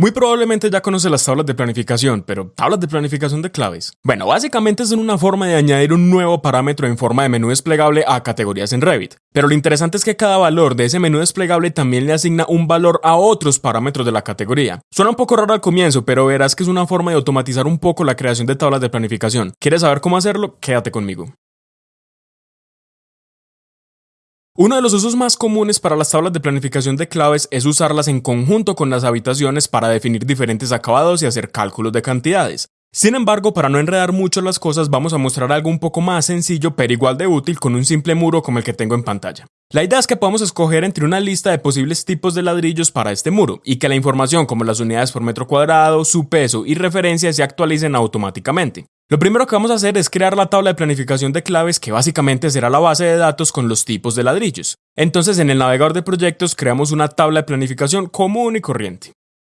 Muy probablemente ya conoce las tablas de planificación, pero tablas de planificación de claves. Bueno, básicamente es una forma de añadir un nuevo parámetro en forma de menú desplegable a categorías en Revit. Pero lo interesante es que cada valor de ese menú desplegable también le asigna un valor a otros parámetros de la categoría. Suena un poco raro al comienzo, pero verás que es una forma de automatizar un poco la creación de tablas de planificación. ¿Quieres saber cómo hacerlo? Quédate conmigo. Uno de los usos más comunes para las tablas de planificación de claves es usarlas en conjunto con las habitaciones para definir diferentes acabados y hacer cálculos de cantidades. Sin embargo, para no enredar mucho las cosas, vamos a mostrar algo un poco más sencillo pero igual de útil con un simple muro como el que tengo en pantalla. La idea es que podamos escoger entre una lista de posibles tipos de ladrillos para este muro y que la información como las unidades por metro cuadrado, su peso y referencia se actualicen automáticamente. Lo primero que vamos a hacer es crear la tabla de planificación de claves que básicamente será la base de datos con los tipos de ladrillos. Entonces en el navegador de proyectos creamos una tabla de planificación común y corriente.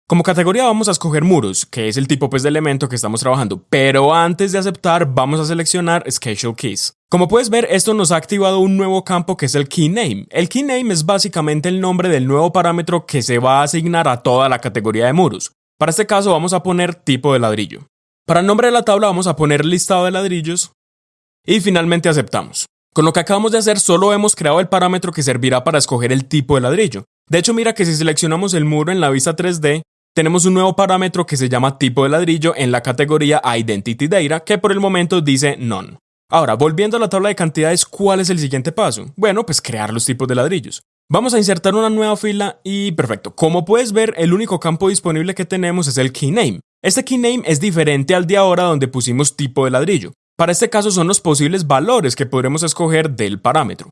Como categoría vamos a escoger muros, que es el tipo pues, de elemento que estamos trabajando, pero antes de aceptar vamos a seleccionar Schedule Keys. Como puedes ver, esto nos ha activado un nuevo campo que es el Key Name. El Key Name es básicamente el nombre del nuevo parámetro que se va a asignar a toda la categoría de muros. Para este caso vamos a poner tipo de ladrillo. Para el nombre de la tabla vamos a poner listado de ladrillos y finalmente aceptamos. Con lo que acabamos de hacer solo hemos creado el parámetro que servirá para escoger el tipo de ladrillo. De hecho mira que si seleccionamos el muro en la vista 3D, tenemos un nuevo parámetro que se llama tipo de ladrillo en la categoría Identity Data que por el momento dice None. Ahora, volviendo a la tabla de cantidades, ¿cuál es el siguiente paso? Bueno, pues crear los tipos de ladrillos. Vamos a insertar una nueva fila y perfecto. Como puedes ver, el único campo disponible que tenemos es el keyname. Este keyname es diferente al de ahora donde pusimos tipo de ladrillo. Para este caso son los posibles valores que podremos escoger del parámetro.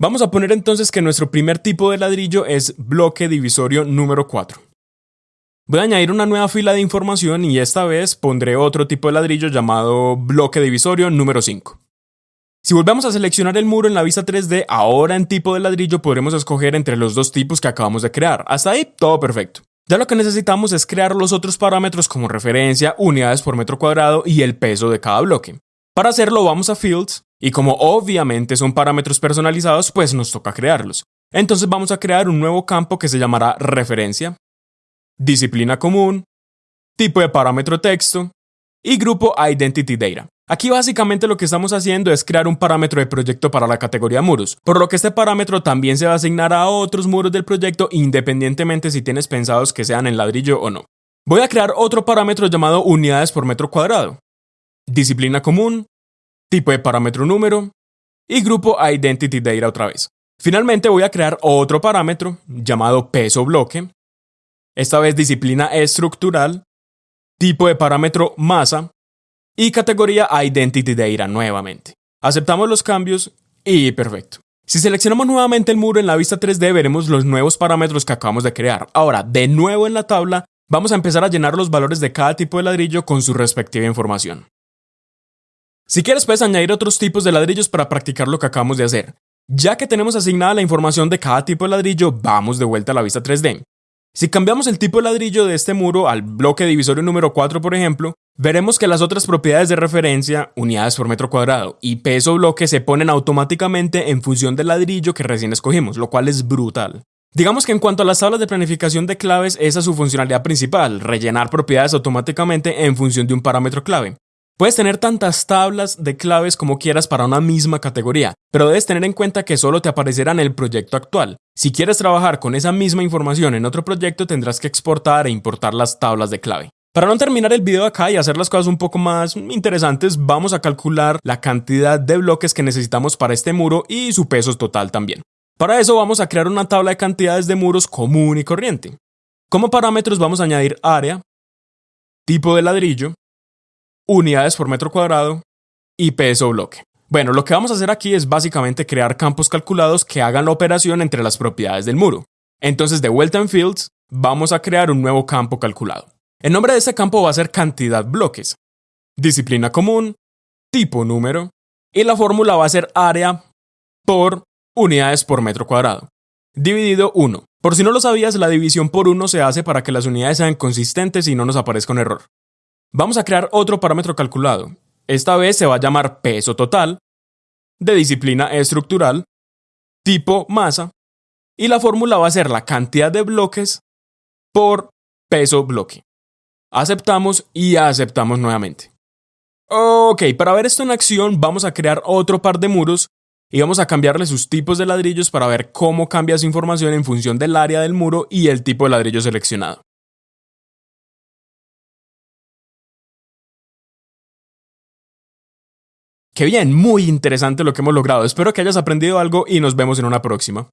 Vamos a poner entonces que nuestro primer tipo de ladrillo es bloque divisorio número 4. Voy a añadir una nueva fila de información y esta vez pondré otro tipo de ladrillo llamado bloque divisorio número 5. Si volvemos a seleccionar el muro en la vista 3D, ahora en tipo de ladrillo podremos escoger entre los dos tipos que acabamos de crear. Hasta ahí, todo perfecto. Ya lo que necesitamos es crear los otros parámetros como referencia, unidades por metro cuadrado y el peso de cada bloque. Para hacerlo vamos a Fields y como obviamente son parámetros personalizados, pues nos toca crearlos. Entonces vamos a crear un nuevo campo que se llamará referencia, disciplina común, tipo de parámetro texto y grupo Identity Data. Aquí básicamente lo que estamos haciendo es crear un parámetro de proyecto para la categoría muros, por lo que este parámetro también se va a asignar a otros muros del proyecto independientemente si tienes pensados que sean en ladrillo o no. Voy a crear otro parámetro llamado unidades por metro cuadrado, disciplina común, tipo de parámetro número y grupo Identity Data otra vez. Finalmente voy a crear otro parámetro llamado peso bloque, esta vez disciplina estructural, tipo de parámetro masa y categoría Identity Data nuevamente. Aceptamos los cambios y perfecto. Si seleccionamos nuevamente el muro en la vista 3D veremos los nuevos parámetros que acabamos de crear. Ahora, de nuevo en la tabla, vamos a empezar a llenar los valores de cada tipo de ladrillo con su respectiva información. Si quieres puedes añadir otros tipos de ladrillos para practicar lo que acabamos de hacer. Ya que tenemos asignada la información de cada tipo de ladrillo, vamos de vuelta a la vista 3D. Si cambiamos el tipo de ladrillo de este muro al bloque divisorio número 4, por ejemplo, veremos que las otras propiedades de referencia, unidades por metro cuadrado y peso bloque se ponen automáticamente en función del ladrillo que recién escogimos, lo cual es brutal. Digamos que en cuanto a las tablas de planificación de claves, esa es su funcionalidad principal, rellenar propiedades automáticamente en función de un parámetro clave. Puedes tener tantas tablas de claves como quieras para una misma categoría, pero debes tener en cuenta que solo te aparecerá en el proyecto actual. Si quieres trabajar con esa misma información en otro proyecto, tendrás que exportar e importar las tablas de clave. Para no terminar el video acá y hacer las cosas un poco más interesantes, vamos a calcular la cantidad de bloques que necesitamos para este muro y su peso total también. Para eso vamos a crear una tabla de cantidades de muros común y corriente. Como parámetros vamos a añadir área, tipo de ladrillo, unidades por metro cuadrado y peso bloque. Bueno, lo que vamos a hacer aquí es básicamente crear campos calculados que hagan la operación entre las propiedades del muro. Entonces, de vuelta en Fields, vamos a crear un nuevo campo calculado. El nombre de este campo va a ser cantidad bloques, disciplina común, tipo número, y la fórmula va a ser área por unidades por metro cuadrado, dividido 1. Por si no lo sabías, la división por 1 se hace para que las unidades sean consistentes y no nos aparezca un error. Vamos a crear otro parámetro calculado. Esta vez se va a llamar peso total, de disciplina estructural, tipo masa, y la fórmula va a ser la cantidad de bloques por peso bloque. Aceptamos y aceptamos nuevamente. Ok, para ver esto en acción vamos a crear otro par de muros y vamos a cambiarle sus tipos de ladrillos para ver cómo cambia su información en función del área del muro y el tipo de ladrillo seleccionado. Qué bien, muy interesante lo que hemos logrado. Espero que hayas aprendido algo y nos vemos en una próxima.